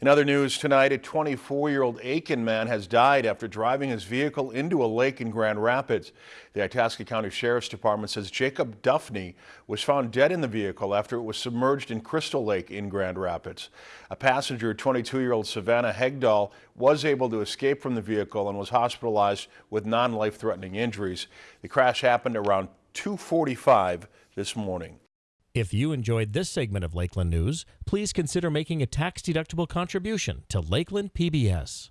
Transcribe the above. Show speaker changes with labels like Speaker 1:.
Speaker 1: In other news tonight, a 24-year-old Aiken man has died after driving his vehicle into a lake in Grand Rapids. The Itasca County Sheriff's Department says Jacob Duffney was found dead in the vehicle after it was submerged in Crystal Lake in Grand Rapids. A passenger, 22-year-old Savannah Hegdahl, was able to escape from the vehicle and was hospitalized with non-life-threatening injuries. The crash happened around 2.45 this morning.
Speaker 2: If you enjoyed this segment of Lakeland News, please consider making a tax-deductible contribution to Lakeland PBS.